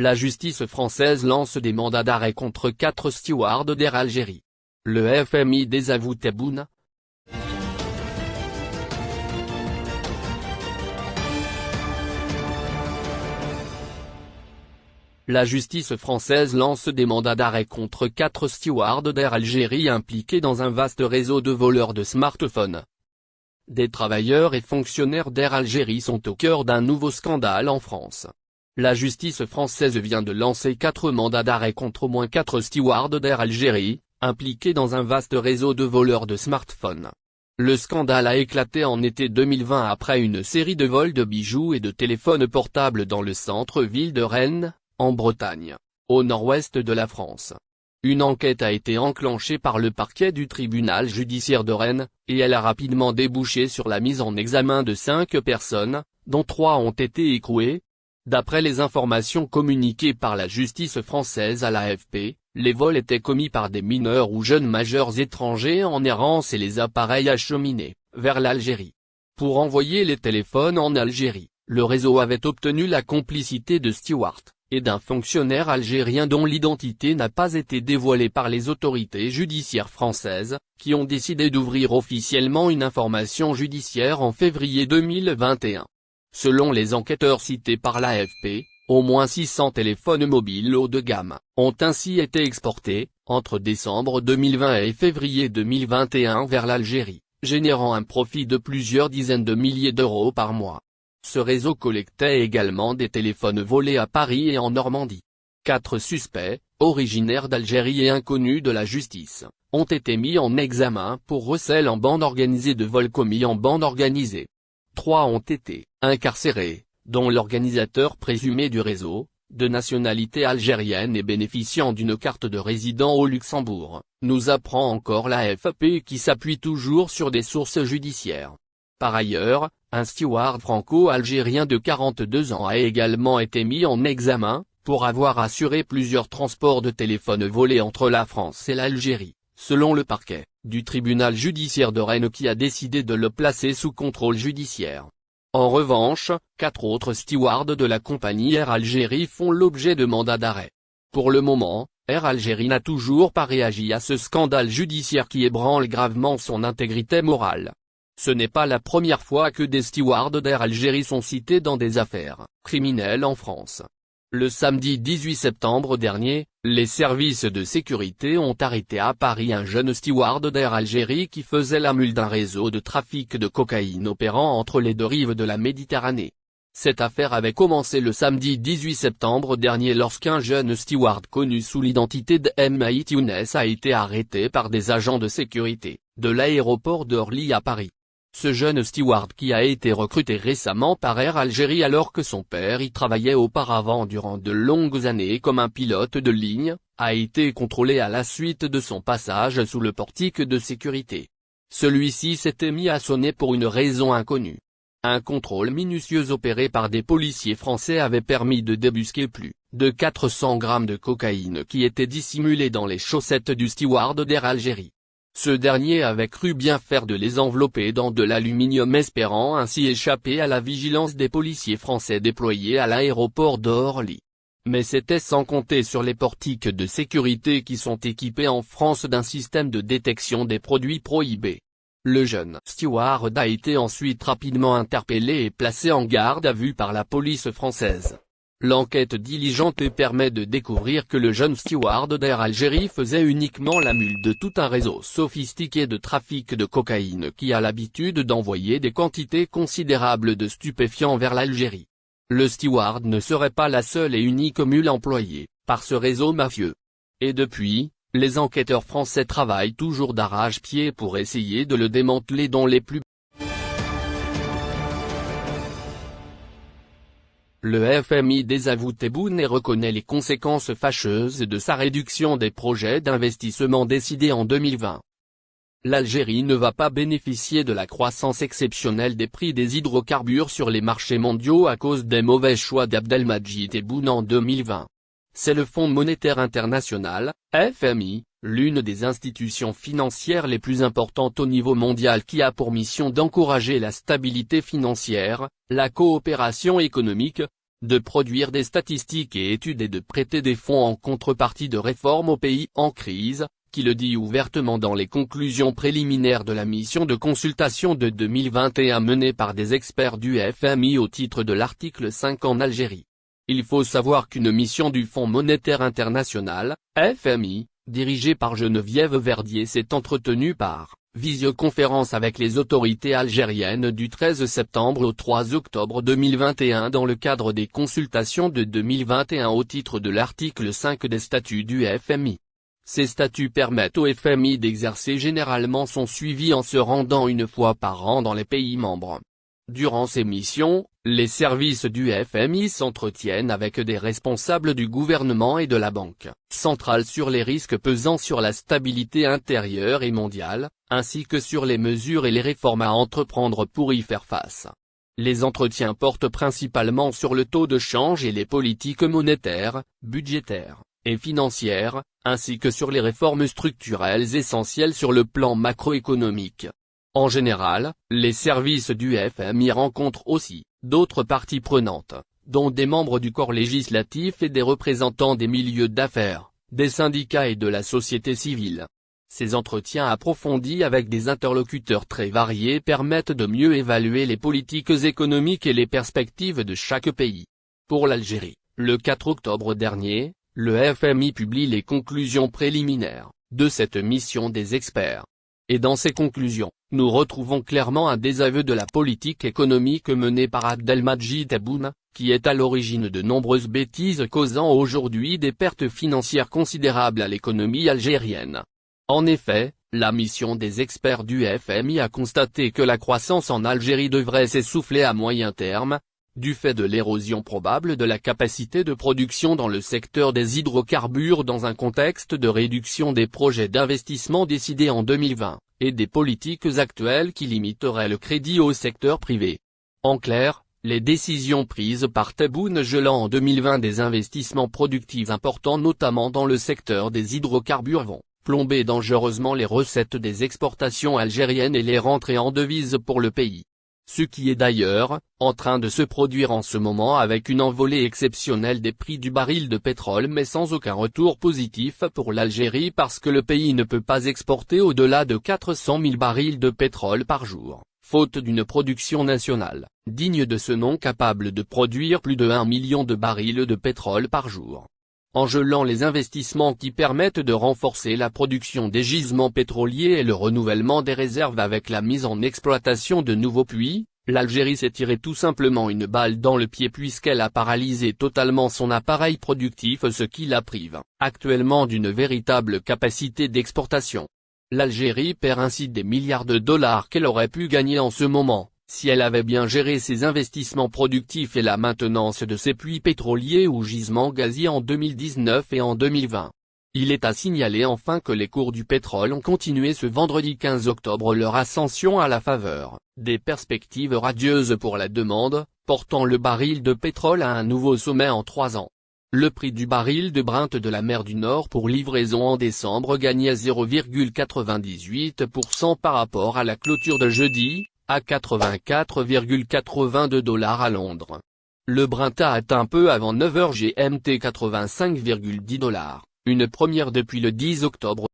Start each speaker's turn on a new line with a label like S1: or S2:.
S1: La justice française lance des mandats d'arrêt contre quatre stewards d'Air Algérie. Le FMI désavoue Tebboune, La justice française lance des mandats d'arrêt contre quatre stewards d'Air Algérie impliqués dans un vaste réseau de voleurs de smartphones. Des travailleurs et fonctionnaires d'Air Algérie sont au cœur d'un nouveau scandale en France. La justice française vient de lancer quatre mandats d'arrêt contre au moins quatre stewards d'Air Algérie, impliqués dans un vaste réseau de voleurs de smartphones. Le scandale a éclaté en été 2020 après une série de vols de bijoux et de téléphones portables dans le centre-ville de Rennes, en Bretagne, au nord-ouest de la France. Une enquête a été enclenchée par le parquet du tribunal judiciaire de Rennes, et elle a rapidement débouché sur la mise en examen de cinq personnes, dont trois ont été écrouées. D'après les informations communiquées par la justice française à l'AFP, les vols étaient commis par des mineurs ou jeunes majeurs étrangers en errance et les appareils acheminés, vers l'Algérie. Pour envoyer les téléphones en Algérie, le réseau avait obtenu la complicité de Stewart, et d'un fonctionnaire algérien dont l'identité n'a pas été dévoilée par les autorités judiciaires françaises, qui ont décidé d'ouvrir officiellement une information judiciaire en février 2021. Selon les enquêteurs cités par l'AFP, au moins 600 téléphones mobiles haut de gamme, ont ainsi été exportés, entre décembre 2020 et février 2021 vers l'Algérie, générant un profit de plusieurs dizaines de milliers d'euros par mois. Ce réseau collectait également des téléphones volés à Paris et en Normandie. Quatre suspects, originaires d'Algérie et inconnus de la justice, ont été mis en examen pour recel en bande organisée de vols commis en bande organisée. Trois ont été incarcérés, dont l'organisateur présumé du réseau, de nationalité algérienne et bénéficiant d'une carte de résident au Luxembourg, nous apprend encore la FAP qui s'appuie toujours sur des sources judiciaires. Par ailleurs, un steward franco-algérien de 42 ans a également été mis en examen, pour avoir assuré plusieurs transports de téléphones volés entre la France et l'Algérie, selon le parquet, du tribunal judiciaire de Rennes qui a décidé de le placer sous contrôle judiciaire. En revanche, quatre autres stewards de la compagnie Air Algérie font l'objet de mandats d'arrêt. Pour le moment, Air Algérie n'a toujours pas réagi à ce scandale judiciaire qui ébranle gravement son intégrité morale. Ce n'est pas la première fois que des stewards d'Air Algérie sont cités dans des affaires criminelles en France. Le samedi 18 septembre dernier, les services de sécurité ont arrêté à Paris un jeune steward d'Air Algérie qui faisait la mule d'un réseau de trafic de cocaïne opérant entre les deux rives de la Méditerranée. Cette affaire avait commencé le samedi 18 septembre dernier lorsqu'un jeune steward connu sous l'identité de M.I. Younes a été arrêté par des agents de sécurité, de l'aéroport d'Orly à Paris. Ce jeune steward qui a été recruté récemment par Air Algérie alors que son père y travaillait auparavant durant de longues années comme un pilote de ligne, a été contrôlé à la suite de son passage sous le portique de sécurité. Celui-ci s'était mis à sonner pour une raison inconnue. Un contrôle minutieux opéré par des policiers français avait permis de débusquer plus de 400 grammes de cocaïne qui étaient dissimulés dans les chaussettes du steward d'Air Algérie. Ce dernier avait cru bien faire de les envelopper dans de l'aluminium espérant ainsi échapper à la vigilance des policiers français déployés à l'aéroport d'Orly. Mais c'était sans compter sur les portiques de sécurité qui sont équipés en France d'un système de détection des produits prohibés. Le jeune steward a été ensuite rapidement interpellé et placé en garde à vue par la police française. L'enquête diligente permet de découvrir que le jeune steward d'Air Algérie faisait uniquement la mule de tout un réseau sophistiqué de trafic de cocaïne qui a l'habitude d'envoyer des quantités considérables de stupéfiants vers l'Algérie. Le steward ne serait pas la seule et unique mule employée, par ce réseau mafieux. Et depuis, les enquêteurs français travaillent toujours d'arrache-pied pour essayer de le démanteler dans les plus Le FMI désavoue Tebboune et reconnaît les conséquences fâcheuses de sa réduction des projets d'investissement décidés en 2020. L'Algérie ne va pas bénéficier de la croissance exceptionnelle des prix des hydrocarbures sur les marchés mondiaux à cause des mauvais choix d'Abdelmajid Tebboune en 2020. C'est le Fonds monétaire international, FMI, l'une des institutions financières les plus importantes au niveau mondial qui a pour mission d'encourager la stabilité financière, la coopération économique, de produire des statistiques et études et de prêter des fonds en contrepartie de réformes aux pays en crise, qui le dit ouvertement dans les conclusions préliminaires de la mission de consultation de 2021 menée par des experts du FMI au titre de l'article 5 en Algérie. Il faut savoir qu'une mission du Fonds monétaire international, FMI, dirigée par Geneviève Verdier s'est entretenue par visioconférence avec les autorités algériennes du 13 septembre au 3 octobre 2021 dans le cadre des consultations de 2021 au titre de l'article 5 des statuts du FMI. Ces statuts permettent au FMI d'exercer généralement son suivi en se rendant une fois par an dans les pays membres. Durant ces missions, les services du FMI s'entretiennent avec des responsables du gouvernement et de la Banque centrale sur les risques pesant sur la stabilité intérieure et mondiale, ainsi que sur les mesures et les réformes à entreprendre pour y faire face. Les entretiens portent principalement sur le taux de change et les politiques monétaires, budgétaires, et financières, ainsi que sur les réformes structurelles essentielles sur le plan macroéconomique. En général, les services du FMI rencontrent aussi d'autres parties prenantes, dont des membres du corps législatif et des représentants des milieux d'affaires, des syndicats et de la société civile. Ces entretiens approfondis avec des interlocuteurs très variés permettent de mieux évaluer les politiques économiques et les perspectives de chaque pays. Pour l'Algérie, le 4 octobre dernier, le FMI publie les conclusions préliminaires de cette mission des experts. Et dans ces conclusions, nous retrouvons clairement un désaveu de la politique économique menée par Abdelmajid Tebboune, qui est à l'origine de nombreuses bêtises causant aujourd'hui des pertes financières considérables à l'économie algérienne. En effet, la mission des experts du FMI a constaté que la croissance en Algérie devrait s'essouffler à moyen terme, du fait de l'érosion probable de la capacité de production dans le secteur des hydrocarbures dans un contexte de réduction des projets d'investissement décidés en 2020, et des politiques actuelles qui limiteraient le crédit au secteur privé. En clair, les décisions prises par Tebboune gelant en 2020 des investissements productifs importants notamment dans le secteur des hydrocarbures vont plomber dangereusement les recettes des exportations algériennes et les rentrées en devises pour le pays ce qui est d'ailleurs, en train de se produire en ce moment avec une envolée exceptionnelle des prix du baril de pétrole mais sans aucun retour positif pour l'Algérie parce que le pays ne peut pas exporter au-delà de 400 000 barils de pétrole par jour, faute d'une production nationale, digne de ce nom capable de produire plus de 1 million de barils de pétrole par jour. En gelant les investissements qui permettent de renforcer la production des gisements pétroliers et le renouvellement des réserves avec la mise en exploitation de nouveaux puits, l'Algérie s'est tiré tout simplement une balle dans le pied puisqu'elle a paralysé totalement son appareil productif ce qui la prive, actuellement d'une véritable capacité d'exportation. L'Algérie perd ainsi des milliards de dollars qu'elle aurait pu gagner en ce moment, si elle avait bien géré ses investissements productifs et la maintenance de ses puits pétroliers ou gisements gaziers en 2019 et en 2020. Il est à signaler enfin que les cours du pétrole ont continué ce vendredi 15 octobre leur ascension à la faveur des perspectives radieuses pour la demande, portant le baril de pétrole à un nouveau sommet en trois ans. Le prix du baril de Brent de la mer du Nord pour livraison en décembre gagnait 0,98% par rapport à la clôture de jeudi, à 84,82 dollars à Londres. Le Brent a atteint peu avant 9h GMT 85,10 dollars, une première depuis le 10 octobre